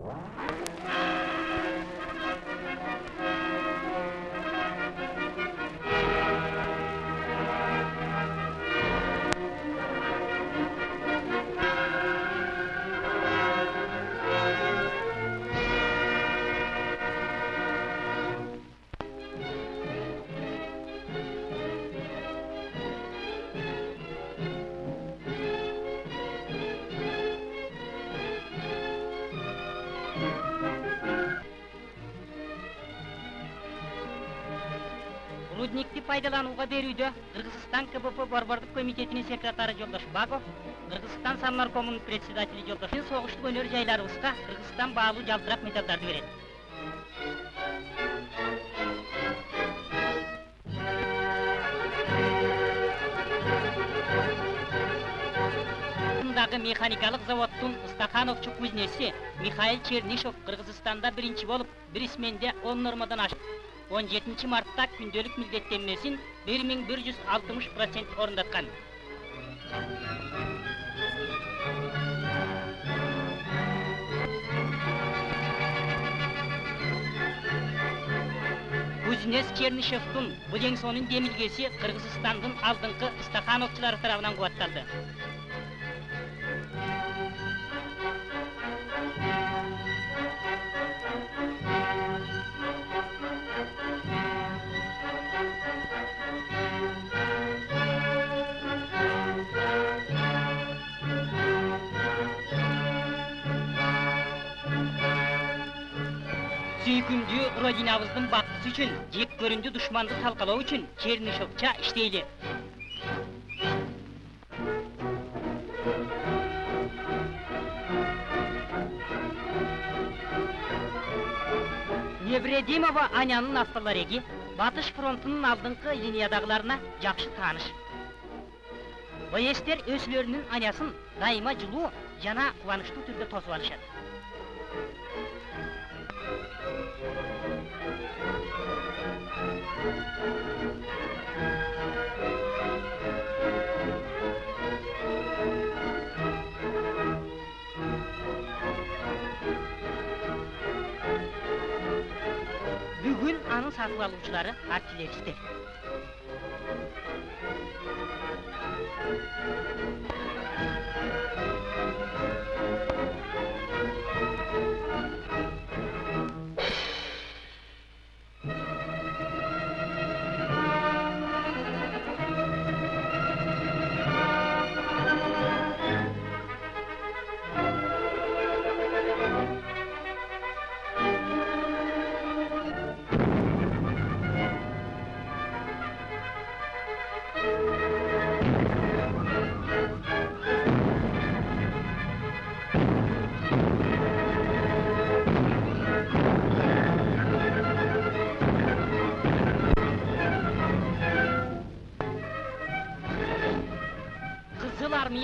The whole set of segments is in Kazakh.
Wow. Рудникти пайдаланууга берүүдө кыргызстан кбп борбордук комитетинин секретары жолдош багов кыргызстан самнаркомунун председатели жолдош согуштук өнөр жайларыбызга кыргызстан баалуу жалтырак медалдарды берет дагы механикалык заводдун стахановчу кузнеси михаил чернишов кыргызстанда биринчи болуп бир сменде он нормадан ашып он жетинчи мартта күндөлүк милдеттенмесин бир миң бир жүз алтымыш процент орундаткан кузнец чернышевдун бул еңсонун демилгеси кыргызстандын алдыңкы стахановчулары тарабынан кубатталды сүйкүмдүү родинабыздын бактысы үчүн жек көрүндү душманды талкалоо үчүн чернышевча иштейли невредимова анянын автолареги батыш фронтунун алдыңкы линиядагыларына жакшы тааныш боестер өзүлөрүнүн анясын дайыма жылуу жана кубанычтуу түрдө тосуп алышат altın saklanıcıları artileridir.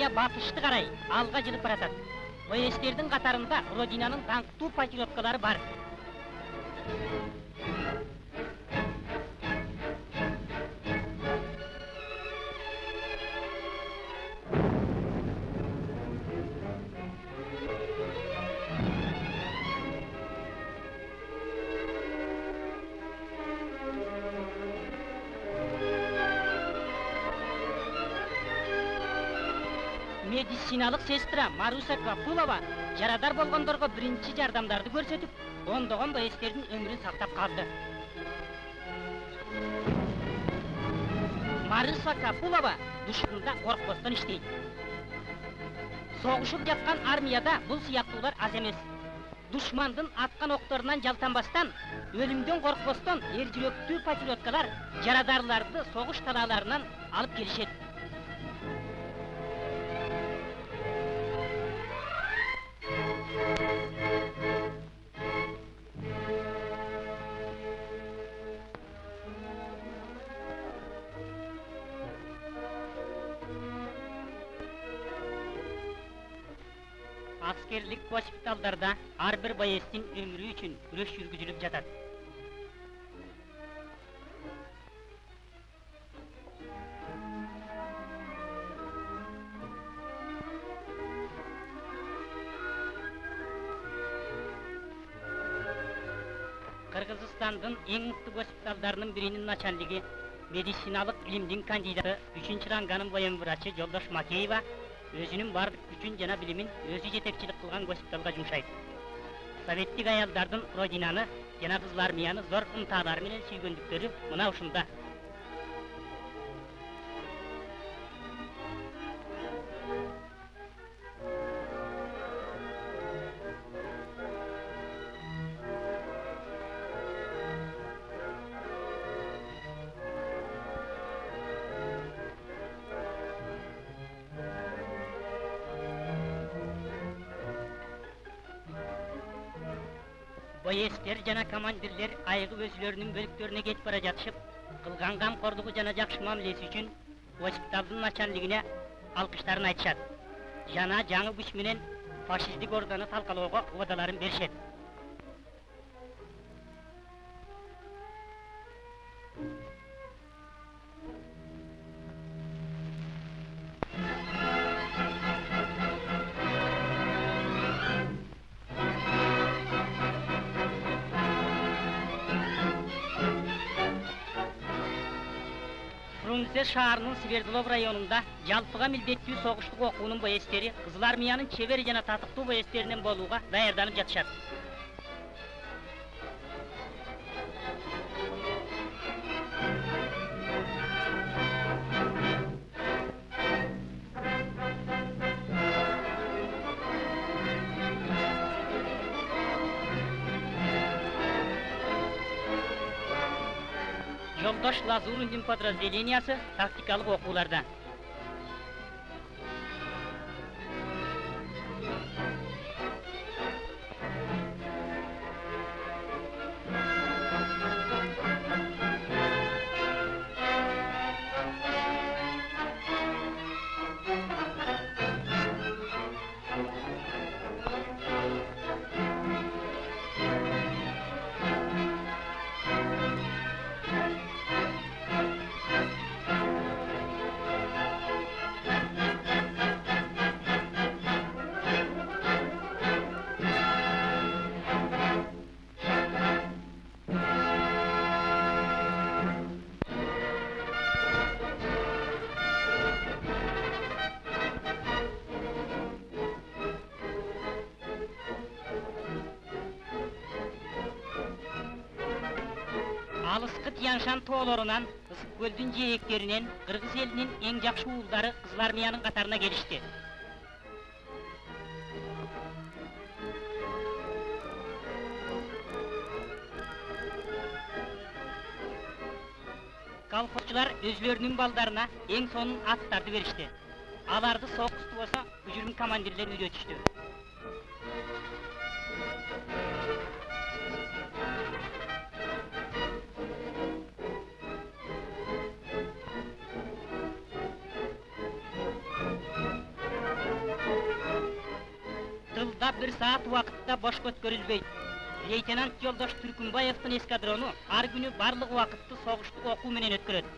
Армия батышты карай алга жылып баратат боестердин катарында родинанын даңктуу патриоткалары бар. Медициналык сестра маруса капулова жарадар болгондорго биринчи жардамдарды көрсөтүп ондогон боестердин өмүрүн сактап калды. Маруса капулова душманда коркпостон иштейт. Согушуп жаткан армияда бул сыяктуулар аз эмес. Душмандын аткан окторунан жалтанбастан өлүмдөн коркпостон эр жүрөктүү патриоткалар жарадарларды согуш талааларынан алып келишет. аскерлик госпиталдарда ар бир боесттин өмүрү үчүн күрөш жүргүзүлүп жатат кыргызстандын эң мыкты госпиталдарынын биринин начальниги медициналык илимдин кандидаты үчүнчү ранганын воен врачы жолдош макеева өзүнүн баардык күчүн жана билимин өзү жетекчилик кылган госпиталга жумшайт советтик аялдардын родинаны жана кызыл армияны зор ынтаалары менен сүйгөндүктөрү мына ушунда боестер жана командирлер айыгып өзүлөрүнүн бөлүктөрүнө кетип бара жатышып кылган камкордугу жана жакшы мамилеси үчүн госпиталдын начальнигине алкыштарын айтышат. Жана жаңы күч менен фашисттик орданы талкалоого убадаларын беришет. Фрунзе шаарынын свердлов районунда жалпыга милдеттүү согуштук окуунун боестери кызыл армиянын чебер жана татыктуу боестеринен болууга даярданып жатышат жолдош лазуриндин подразделениясы тактикалык окууларда шань тоолорунан ысык көлдүн жээктеринен кыргыз элинин эң жакшы уулдары кызыл армиянын катарына келишти колхозчулар өзүлөрүнүн балдарына эң сонун аттарды беришти аларды сокус болсо бүжүрүм командирлер үйрөтүштү бир саат убакытта бошко өткөрүлбөйт лейтенант жолдош түркүнбаевдин эскадрону ар күнү барлык убакытты согуштук окуу менен өткөрөт